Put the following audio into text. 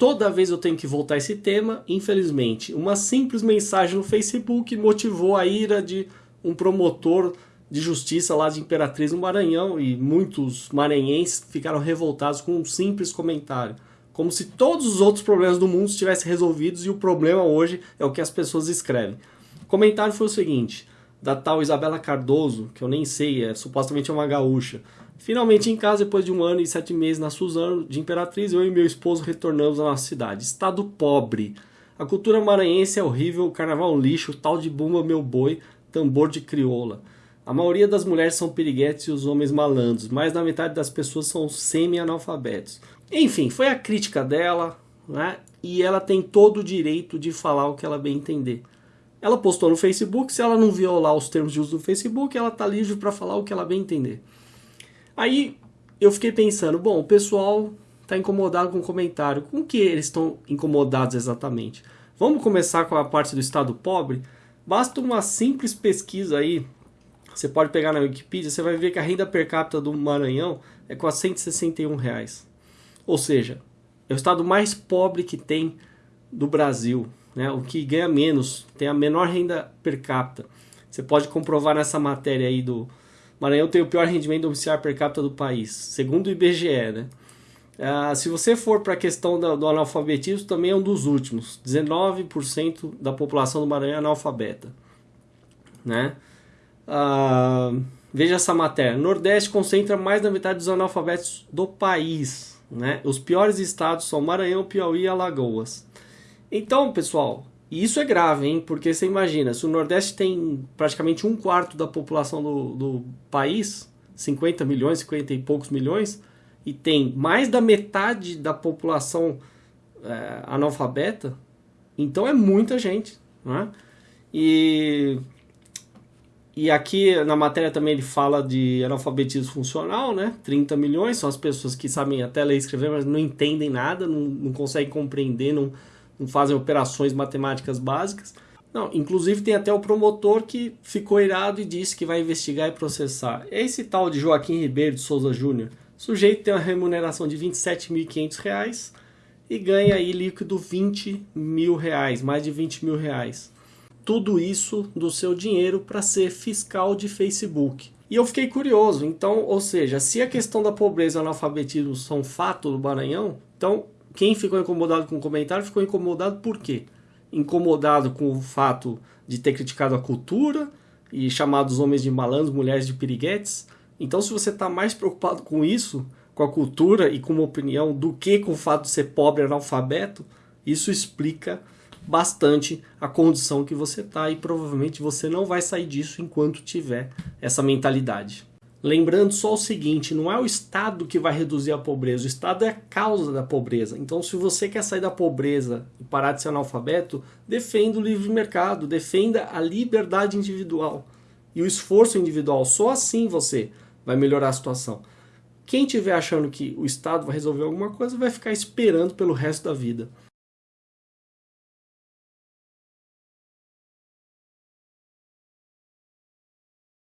toda vez eu tenho que voltar a esse tema, infelizmente. Uma simples mensagem no Facebook motivou a ira de um promotor de justiça lá de Imperatriz no Maranhão e muitos maranhenses ficaram revoltados com um simples comentário. Como se todos os outros problemas do mundo estivessem resolvidos e o problema hoje é o que as pessoas escrevem. O comentário foi o seguinte, da tal Isabela Cardoso, que eu nem sei, é supostamente uma gaúcha. Finalmente em casa, depois de um ano e sete meses na Suzano de Imperatriz, eu e meu esposo retornamos à nossa cidade. Estado pobre. A cultura maranhense é horrível, o carnaval é um lixo, tal de bumba meu boi, tambor de crioula. A maioria das mulheres são piriguetes e os homens malandros, mais da metade das pessoas são semi-analfabetos. Enfim, foi a crítica dela, né? E ela tem todo o direito de falar o que ela bem entender. Ela postou no Facebook, se ela não violar os termos de uso do Facebook, ela tá livre para falar o que ela bem entender. Aí eu fiquei pensando, bom, o pessoal está incomodado com o comentário. Com que eles estão incomodados exatamente? Vamos começar com a parte do estado pobre? Basta uma simples pesquisa aí, você pode pegar na Wikipedia, você vai ver que a renda per capita do Maranhão é 461 reais. Ou seja, é o estado mais pobre que tem do Brasil, né? o que ganha menos, tem a menor renda per capita. Você pode comprovar nessa matéria aí do Maranhão tem o pior rendimento domiciliar per capita do país, segundo o IBGE. Né? Ah, se você for para a questão do, do, analfabetismo, também é um dos últimos. 19% da população do Maranhão é analfabeta. Né? Ah, veja essa matéria. Nordeste concentra mais da metade dos analfabetos do país. Né? Os piores estados são Maranhão, Piauí e Alagoas. Então, pessoal, isso é grave, hein? Porque você imagina, se o Nordeste tem praticamente um quarto da população do, do país, 50 milhões, 50 e poucos milhões, e tem mais da metade da população é, analfabeta, então é muita gente, né? E, e aqui na matéria também ele fala de analfabetismo funcional, né? 30 milhões são as pessoas que sabem até ler e escrever, mas não entendem nada, não, não conseguem compreender, não fazem operações matemáticas básicas. Não, inclusive tem até o promotor que ficou irado e disse que vai investigar e processar. Esse tal de Joaquim Ribeiro de Souza Júnior, sujeito tem uma remuneração de R$ 27.500 e ganha aí líquido 20 mil reais, mais de 20 mil reais. Tudo isso do seu dinheiro para ser fiscal de Facebook. E eu fiquei curioso, então, ou seja, se a questão da pobreza e analfabetismo são fato do Maranhão, então quem ficou incomodado com o comentário ficou incomodado por quê? Incomodado com o fato de ter criticado a cultura e chamado os homens de malandros, mulheres de piriguetes. Então, se você está mais preocupado com isso, com a cultura e com uma opinião, do que com o fato de ser pobre analfabeto, isso explica bastante a condição que você está e provavelmente você não vai sair disso enquanto tiver essa mentalidade. Lembrando só o seguinte, não é o Estado que vai reduzir a pobreza, o Estado é a causa da pobreza. Então, se você quer sair da pobreza e parar de ser analfabeto, defenda o livre mercado, defenda a liberdade individual e o esforço individual. Só assim você vai melhorar a situação. Quem estiver achando que o Estado vai resolver alguma coisa vai ficar esperando pelo resto da vida.